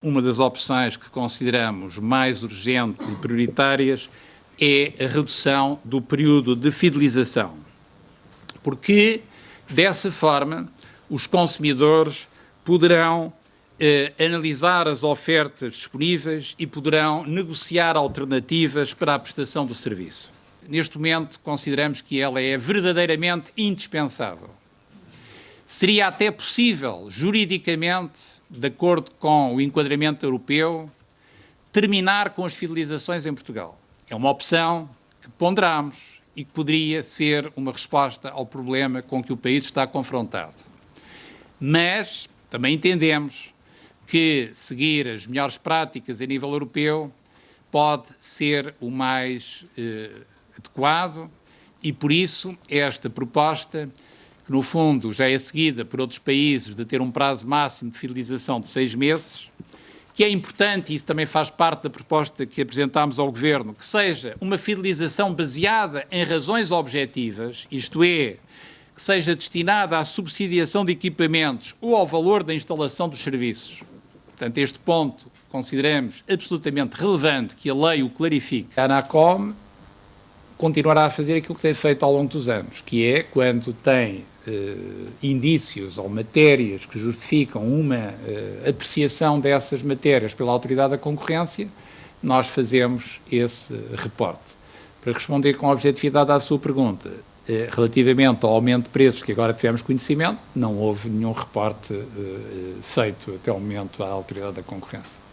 Uma das opções que consideramos mais urgentes e prioritárias é a redução do período de fidelização, porque dessa forma os consumidores poderão eh, analisar as ofertas disponíveis e poderão negociar alternativas para a prestação do serviço. Neste momento consideramos que ela é verdadeiramente indispensável. Seria até possível, juridicamente, de acordo com o enquadramento europeu, terminar com as fidelizações em Portugal. É uma opção que ponderamos e que poderia ser uma resposta ao problema com que o país está confrontado. Mas também entendemos que seguir as melhores práticas a nível europeu pode ser o mais eh, adequado e, por isso, esta proposta que no fundo já é seguida por outros países de ter um prazo máximo de fidelização de seis meses, que é importante, e isso também faz parte da proposta que apresentámos ao Governo, que seja uma fidelização baseada em razões objetivas, isto é, que seja destinada à subsidiação de equipamentos ou ao valor da instalação dos serviços. Portanto, este ponto consideramos absolutamente relevante que a lei o clarifique. A ANACOM continuará a fazer aquilo que tem feito ao longo dos anos, que é quando tem eh, indícios ou matérias que justificam uma eh, apreciação dessas matérias pela autoridade da concorrência, nós fazemos esse reporte. Para responder com objetividade à sua pergunta, eh, relativamente ao aumento de preços que agora tivemos conhecimento, não houve nenhum reporte feito até o momento à autoridade da concorrência.